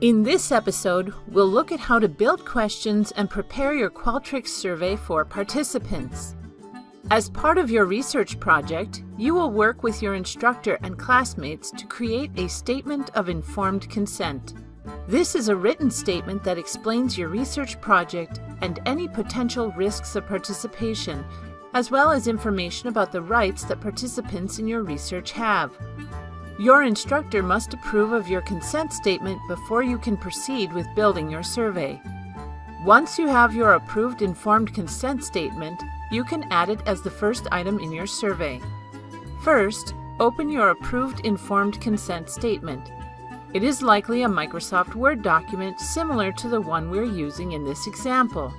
In this episode, we'll look at how to build questions and prepare your Qualtrics survey for participants. As part of your research project, you will work with your instructor and classmates to create a Statement of Informed Consent. This is a written statement that explains your research project and any potential risks of participation, as well as information about the rights that participants in your research have. Your instructor must approve of your consent statement before you can proceed with building your survey. Once you have your approved informed consent statement, you can add it as the first item in your survey. First, open your approved informed consent statement. It is likely a Microsoft Word document similar to the one we're using in this example.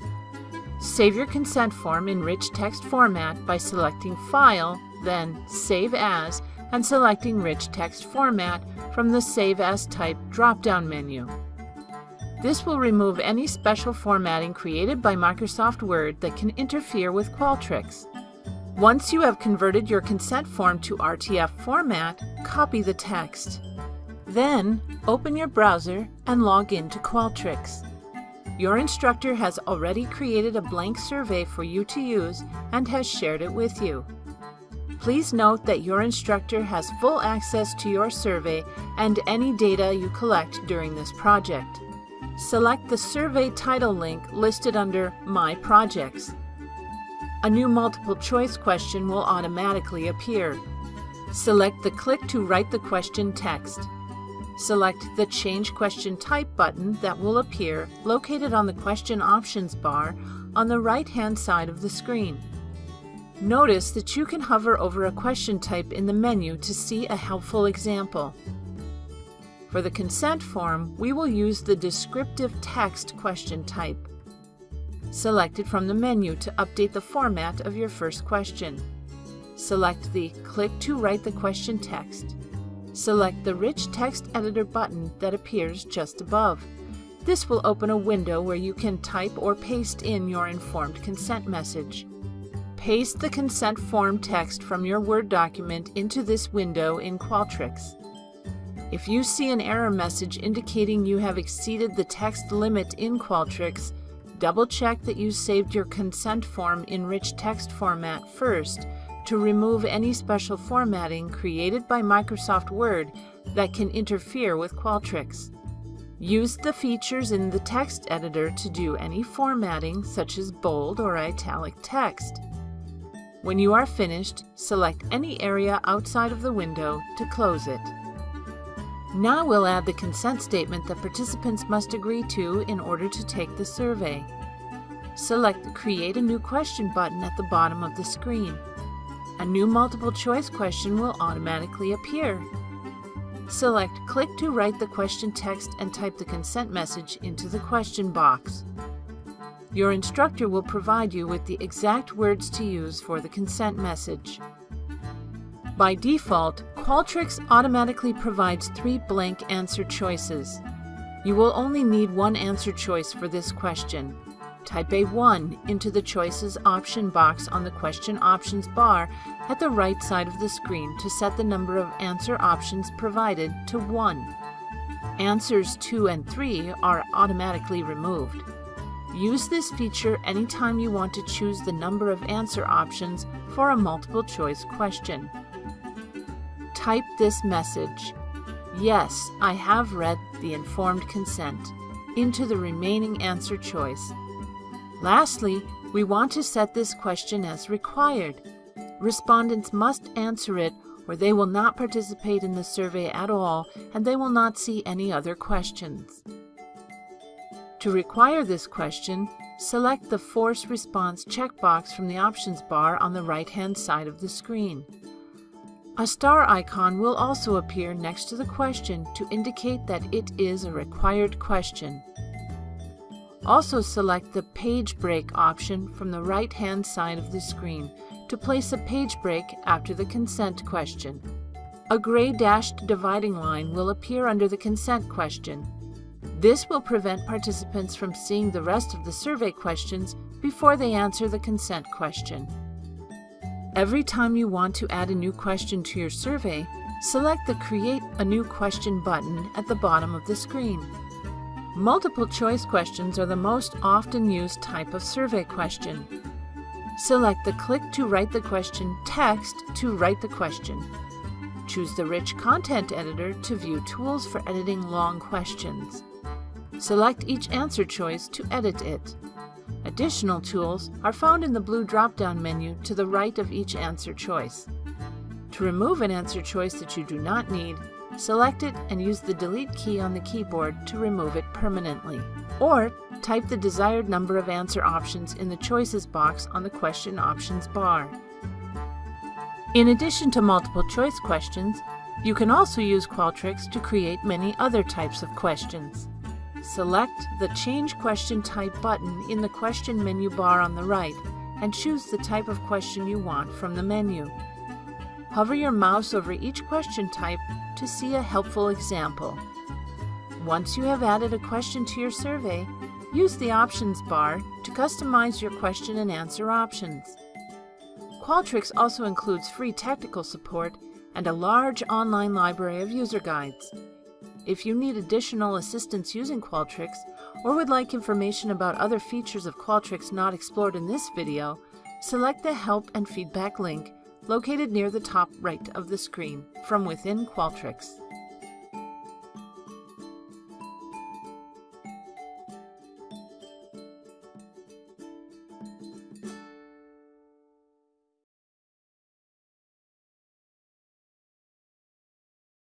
Save your consent form in rich text format by selecting File, then Save As, and selecting Rich Text Format from the Save As Type drop-down menu. This will remove any special formatting created by Microsoft Word that can interfere with Qualtrics. Once you have converted your consent form to RTF format, copy the text. Then, open your browser and log in to Qualtrics. Your instructor has already created a blank survey for you to use and has shared it with you. Please note that your instructor has full access to your survey and any data you collect during this project. Select the survey title link listed under My Projects. A new multiple choice question will automatically appear. Select the Click to write the question text. Select the Change Question Type button that will appear located on the Question Options bar on the right-hand side of the screen. Notice that you can hover over a question type in the menu to see a helpful example. For the consent form, we will use the descriptive text question type. Select it from the menu to update the format of your first question. Select the Click to write the question text. Select the Rich Text Editor button that appears just above. This will open a window where you can type or paste in your informed consent message. Paste the consent form text from your Word document into this window in Qualtrics. If you see an error message indicating you have exceeded the text limit in Qualtrics, double check that you saved your consent form in rich text format first to remove any special formatting created by Microsoft Word that can interfere with Qualtrics. Use the features in the text editor to do any formatting such as bold or italic text. When you are finished, select any area outside of the window to close it. Now we'll add the consent statement that participants must agree to in order to take the survey. Select the Create a New Question button at the bottom of the screen. A new multiple choice question will automatically appear. Select Click to write the question text and type the consent message into the question box. Your instructor will provide you with the exact words to use for the consent message. By default, Qualtrics automatically provides three blank answer choices. You will only need one answer choice for this question. Type a 1 into the Choices option box on the Question Options bar at the right side of the screen to set the number of answer options provided to 1. Answers 2 and 3 are automatically removed. Use this feature anytime you want to choose the number of answer options for a multiple choice question. Type this message, Yes, I have read the informed consent, into the remaining answer choice. Lastly, we want to set this question as required. Respondents must answer it or they will not participate in the survey at all and they will not see any other questions. To require this question, select the Force Response checkbox from the options bar on the right-hand side of the screen. A star icon will also appear next to the question to indicate that it is a required question. Also select the Page Break option from the right-hand side of the screen to place a page break after the consent question. A gray dashed dividing line will appear under the consent question this will prevent participants from seeing the rest of the survey questions before they answer the consent question. Every time you want to add a new question to your survey, select the Create a New Question button at the bottom of the screen. Multiple choice questions are the most often used type of survey question. Select the Click to write the question text to write the question. Choose the Rich Content Editor to view tools for editing long questions. Select each answer choice to edit it. Additional tools are found in the blue drop-down menu to the right of each answer choice. To remove an answer choice that you do not need, select it and use the Delete key on the keyboard to remove it permanently. Or type the desired number of answer options in the Choices box on the Question Options bar. In addition to multiple choice questions, you can also use Qualtrics to create many other types of questions. Select the Change Question Type button in the question menu bar on the right and choose the type of question you want from the menu. Hover your mouse over each question type to see a helpful example. Once you have added a question to your survey, use the Options bar to customize your question and answer options. Qualtrics also includes free technical support and a large online library of user guides. If you need additional assistance using Qualtrics or would like information about other features of Qualtrics not explored in this video, select the Help and Feedback link located near the top right of the screen from within Qualtrics.